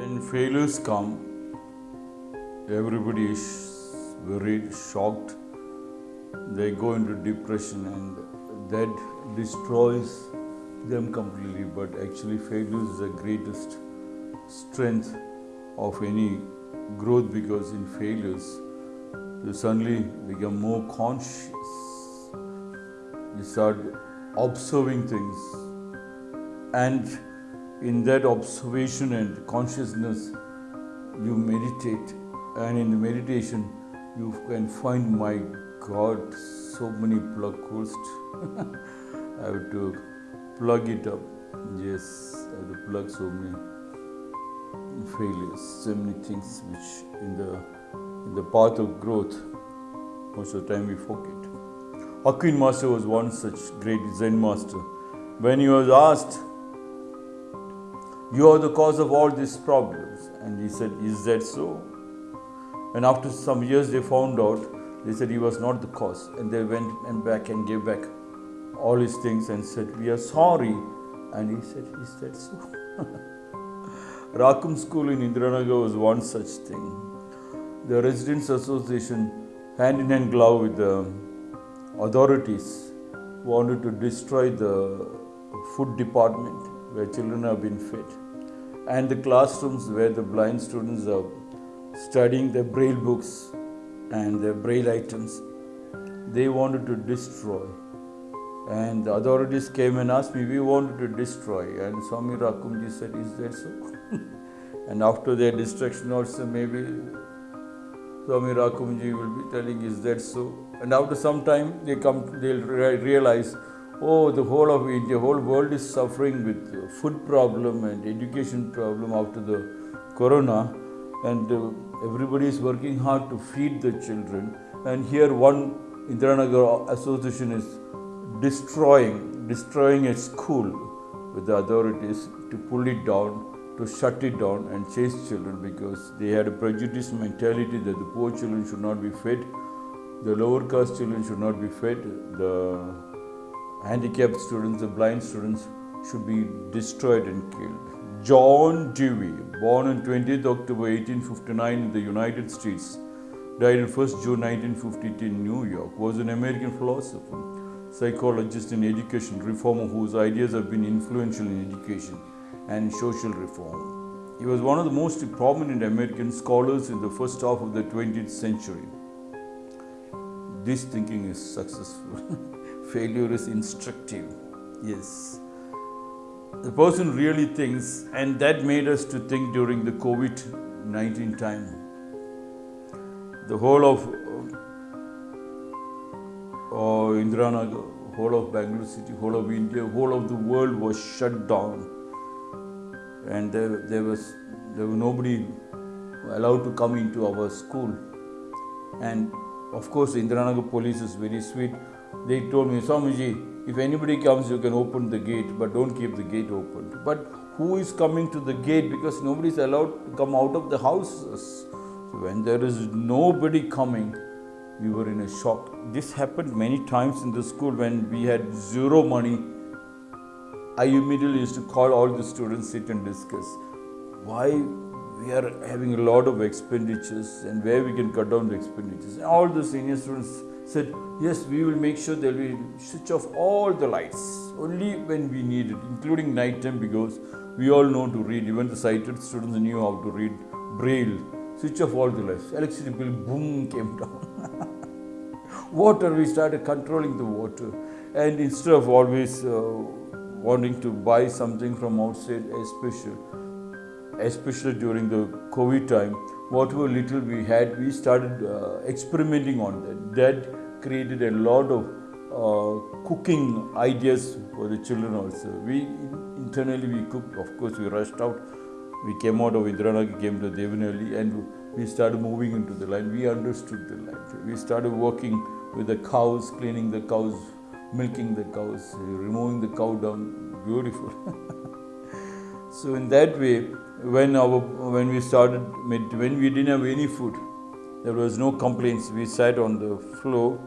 When failures come, everybody is very shocked. They go into depression and that destroys them completely. But actually, failure is the greatest strength of any growth because in failures, you suddenly become more conscious. You start observing things, and in that observation and consciousness, you meditate, and in the meditation, you can find my God, so many plug holes. I have to plug it up. Yes, I have to plug so many failures, so many things which in the in the path of growth, most of the time we forget. Hakuin Master was one such great Zen master. When he was asked, You are the cause of all these problems, and he said, Is that so? And after some years, they found out, they said he was not the cause, and they went and back and gave back all his things and said, We are sorry. And he said, Is that so? Rakum School in Indiranagar was one such thing. The Residents Association, hand in hand glove with the authorities, wanted to destroy the food department where children have been fed and the classrooms where the blind students are studying their braille books and their braille items. They wanted to destroy. And the authorities came and asked me, We wanted to destroy. And Swami Rakumji said, Is that so? and after their destruction, also, maybe Swami Rakumji will be telling, Is that so? And after some time, they come, they'll re- realize, Oh, the whole of India, whole world is suffering with food problem and education problem after the corona, and uh, everybody is working hard to feed the children. And here, one Indiranagar Association is destroying, destroying a school with the authorities to pull it down, to shut it down and chase children because they had a prejudice mentality that the poor children should not be fed, the lower caste children should not be fed, the handicapped students, the blind students should be destroyed and killed. John Dewey, born on 20th October 1859 in the United States, died on 1st June 1952 in New York, was an American philosopher, psychologist and education reformer whose ideas have been influential in education and social reform. He was one of the most prominent American scholars in the first half of the 20th century. This thinking is successful. Failure is instructive. Yes. The person really thinks, and that made us to think during the COVID 19 time. The whole of uh, Indiranagar, whole of Bangalore city, whole of India, whole of the world was shut down. And there, there was there was nobody allowed to come into our school. And of course, Indiranagar police is very sweet. They told me, Swamiji, if anybody comes, you can open the gate, but don't keep the gate open. But who is coming to the gate? Because nobody is allowed to come out of the houses. So when there is nobody coming, we were in a shock. This happened many times in the school when we had zero money. I immediately used to call all the students, sit and discuss why we are having a lot of expenditures and where we can cut down the expenditures. And all the senior students said, Yes, we will make sure that we switch off all the lights only when we need it, including night time, because we all know to read. Even the sighted students knew how to read Braille. Switch off all the lights. Electricity bill, boom, came down. water, we started controlling the water. And instead of always uh, wanting to buy something from outside, especially especially during the COVID time, whatever little we had, we started uh, experimenting on that. That created a lot of uh, cooking ideas for the children also. We internally we cooked. Of course, we rushed out. We came out of Indiranagar, came to Devanelli, and we started moving into the line. We understood the line. We started working with the cows, cleaning the cows, milking the cows, removing the cow down. Beautiful. so in that way, when our when we started when we didn't have any food there was no complaints we sat on the floor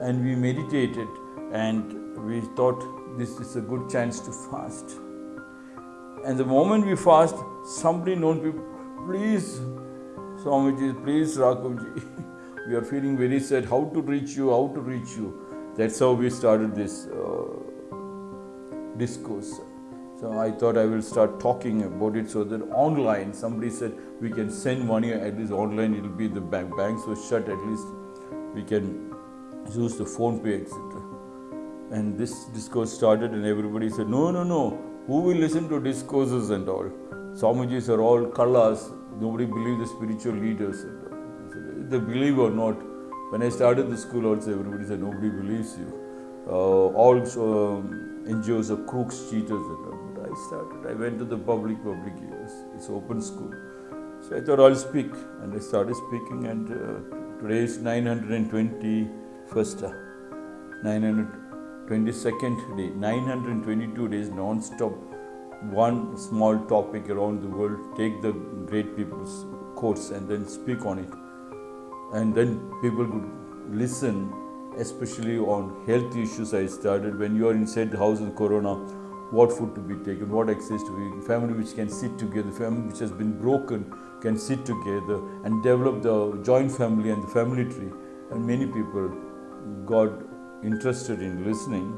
and we meditated and we thought this is a good chance to fast and the moment we fast somebody known people please, Swamiji, please, Raghavji. we are feeling very sad. How to reach you? How to reach you? That's how we started this uh, discourse. So I thought I will start talking about it so that online, somebody said we can send money at least online, it will be the bank. Banks were shut, at least we can use the PhonePe, etc. And this discourse started, and everybody said, No, no, no, who will listen to discourses and all? Swamijis are all kallas, nobody believes the spiritual leaders. They believe or not. When I started the school, also everybody said, Nobody believes you. Uh, all um, NGOs are crooks, cheaters. But I started, I went to the public, public years. It's open school. So I thought I'll speak, and I started speaking, and uh, today is 921st, uh, 922nd day, 922 days non-stop, one small topic around the world, take the great people's quotes and then speak on it. And then people could listen, especially on health issues I started. When you are inside the house in Corona, what food to be taken, what access to be, family which can sit together, family which has been broken can sit together and develop the joint family and the family tree. And many people got interested in listening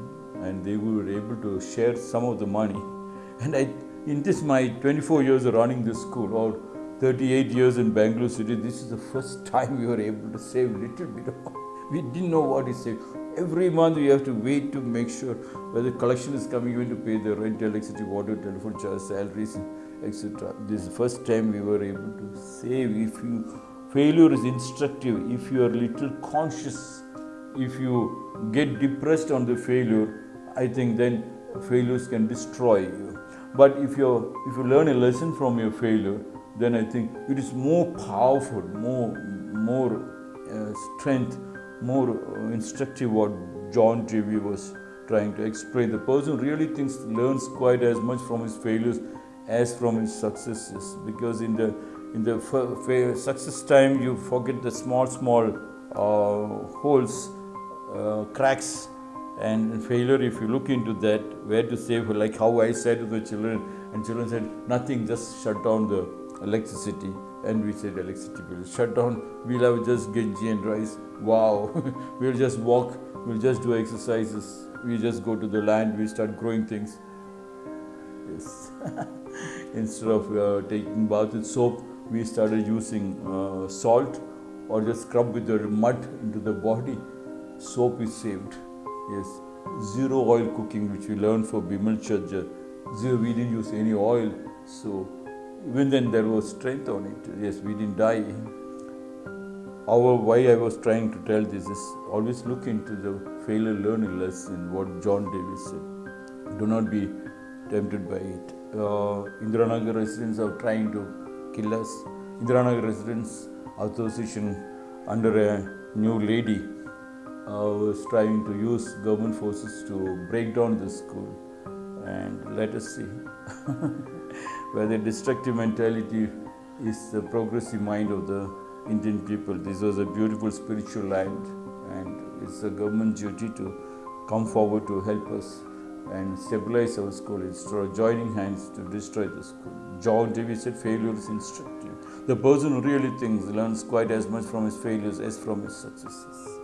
and they were able to share some of the money. And I, in this my 24 years of running this school or 38 years in Bangalore City, this is the first time we were able to save little bit of We didn't know what is saved. Every month we have to wait to make sure whether collection is coming in to pay the rent, electricity, water, telephone charge, salaries, etc. This is the first time we were able to save. If you failure is instructive, if you are little conscious, if you get depressed on the failure, I think then failures can destroy you. But if you if you learn a lesson from your failure, then I think it is more powerful, more more uh, strength more uh, instructive what John Dewey was trying to explain. The person really thinks learns quite as much from his failures as from his successes because in the in the success time you forget the small small uh, holes uh, cracks and failure if you look into that where to save like how i said to the children and children said nothing just shut down the electricity and we said electricity will shut down. We'll have just genji and rice. Wow. We'll just walk. We'll just do exercises. We just go to the land. We start growing things. Yes. Instead of uh, taking bath with soap we started using uh, salt or just scrub with the mud into the body. Soap is saved. Yes. Zero oil cooking which we learned for Bimal Chhajer zero we didn't use any oil. So even then there was strength on it yes we didn't die our why I was trying to tell this is always look into the failure learning lesson, what John Davis said. Do not be tempted by it. Uh, Indiranagar residents are trying to kill us. Indiranagar residents association under a new lady uh, was trying to use government forces to break down the school. And let us see whether destructive mentality is the progressive mind of the Indian people. This was a beautiful spiritual land, and it's a government duty to come forward to help us and stabilize our school instead of joining hands to destroy the school. John Davis said failure is instructive. The person who really thinks learns quite as much from his failures as from his successes.